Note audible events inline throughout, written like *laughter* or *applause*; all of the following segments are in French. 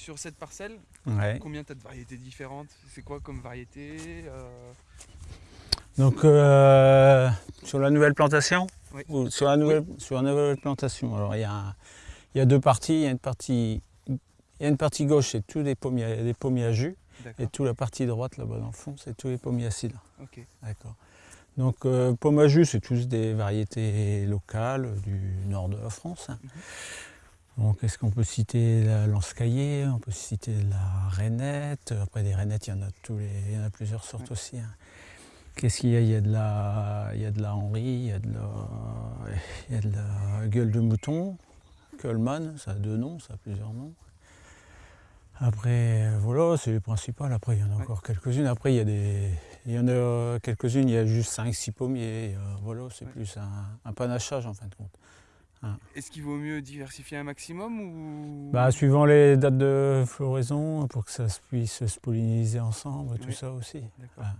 sur cette parcelle, Ouais. combien tu as de variétés différentes? C'est quoi comme variété euh, Donc euh, sur la nouvelle plantation? Oui. ou sur la nouvelle sur la nouvelle plantation. Alors il y a il y a deux parties. Il y a une partie il y a une partie gauche, c'est tous des pommiers, des pommiers à jus, et toute la partie droite là-bas dans le fond, c'est tous les pommiers à cidre. Ok. D'accord. Donc euh, pommes à jus, c'est tous des variétés locales du nord de la France. hein. Donc est-ce qu'on peut citer la lance caillée, on peut citer la rainette? Après des rainettes, il y en a tous les, il y en a plusieurs sortes aussi. hein. Qu'est-ce qu'il y a? Il y a de la, il y a de la Henri, il y a de la, il y a de la gueule de mouton, Coleman, ça a deux noms, ça a plusieurs noms. Après, voilà, c'est les principales. Après, il y en a Ouais. encore quelques-unes. Après, il y, a des, il y en a quelques-unes, il y a juste 5-6 pommiers. euh, voilà, c'est Ouais. plus un, un panachage en fin de compte. Est-ce qu'il vaut mieux diversifier un maximum ou Bah, suivant les dates de floraison, pour que ça se puisse se polliniser ensemble, tout Oui. ça aussi. D'accord. Ah.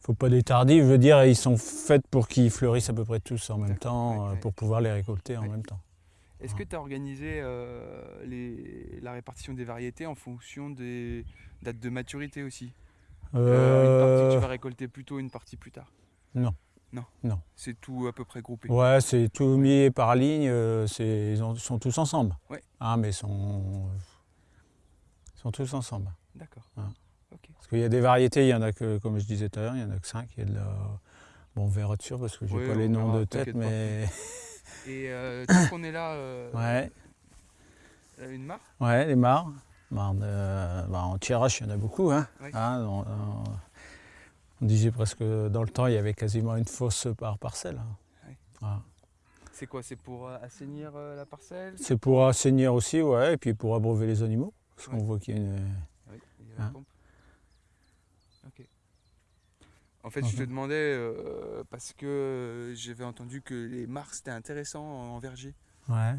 faut pas des tardifs, je veux dire, ils sont faits pour qu'ils fleurissent à peu près tous en même temps, euh, pour pouvoir les récolter en même temps. Est-ce que tu as organisé euh, les- la répartition des variétés en fonction des dates de maturité aussi? Euh, Une partie que tu vas récolter plus tôt, une partie plus tard? Non. Non. Non. C'est tout à peu près groupé. Ouais, c'est tout mis par ligne, euh, c'est- ils ont- sont tous ensemble. Ouais. Ah, mais ils sont, sont tous ensemble. D'accord. Ok. Parce qu'il y a des variétés, il y en a que, comme je disais tout à l'heure, il y en a que 5. Il y a de la... Bon, on verra dessus parce que j'ai Oui, pas les noms verra, de tête, mais. *laughs* Et euh, tant qu'on est là, euh, Ouais. euh, une mare? Ouais, les mares. De- bah, en tirage, il y en a beaucoup. Hein. Hein, on, on- on disait presque dans le temps, il y avait quasiment une fosse par parcelle. hein. Ouais. Voilà. C'est quoi C'est pour euh, assainir euh, la parcelle? C'est pour assainir aussi, ouais, et puis pour abreuver les animaux. Parce qu'on voit qu'il y a une. Oui, il y a la Hein. pompe. Ok. En fait, je te demandais euh, parce que j'avais entendu que les mares c'était intéressant en verger. Ouais.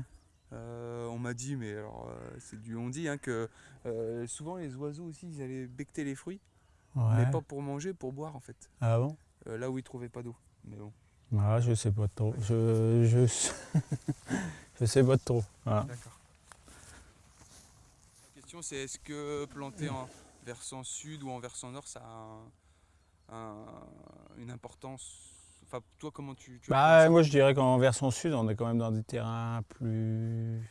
Euh, on m'a dit, mais alors euh, c'est du on dit, hein, que euh, souvent les oiseaux aussi ils allaient becter les fruits, ouais. mais pas pour manger, pour boire en fait. Ah bon? Euh, là où ils trouvaient pas d'eau. Mais bon, Ah, Je sais pas trop. Je, je... *laughs* je sais pas trop. Voilà. d'accord. La question c'est est-ce que planter en versant sud ou en versant nord ça a un- un- une importance? Enfin, toi comment tu, tu Bah, moi je dirais qu'en version sud, on est quand même dans des terrains plus,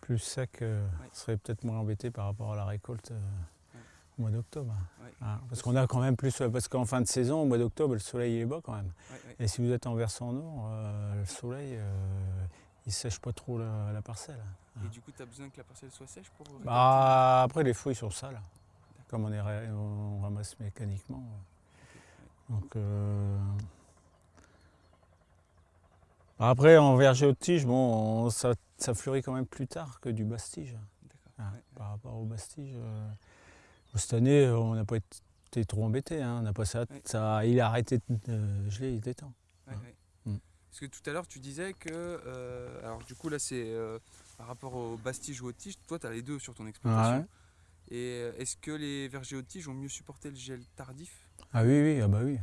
plus secs. euh, Ouais. On serait peut-être moins embêté par rapport à la récolte euh, au mois d'octobre. Ouais. Hein, parce qu'on a quand même plus. Parce qu'en fin de saison, au mois d'octobre, le soleil est bas quand même. Ouais, ouais. Et si vous êtes en versant nord, euh, le soleil, euh, il sèche pas trop la, la parcelle. Et du coup, tu as besoin que la parcelle soit sèche pour Bah, après, les fruits sont sales. Comme on, est, on ramasse mécaniquement. Donc, euh, Après, en verger haute tige, bon, on- ça, ça fleurit quand même plus tard que du bastige. Ouais. Par rapport au bastige. Euh, Cette année, on n'a pas été trop embêté. Hein, on a pas ça, Ouais. ça, il a arrêté de geler, il était temps. Ouais, Ouais. ouais. Mm. Parce que tout à l'heure, tu disais que. euh, alors, du coup, là, c'est euh, par rapport au bastige ou au tige. Toi, tu as les deux sur ton exploitation. Et euh, est-ce que les vergers haute tige ont mieux supporté le gel tardif? Ah oui, oui, ah bah oui.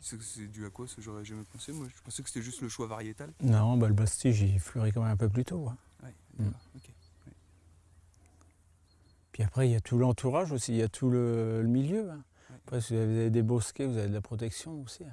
C'est c'est dû à quoi ça J'aurais jamais pensé. Moi, je pensais que c'était juste le choix variétal. Non, bah, le bastige, il fleurit quand même un peu plus tôt. hein. Mm. d'accord, ok. Puis après, il y a tout l'entourage aussi, il y a tout le, le milieu. hein. Après, si vous avez des bosquets, vous avez de la protection aussi. hein.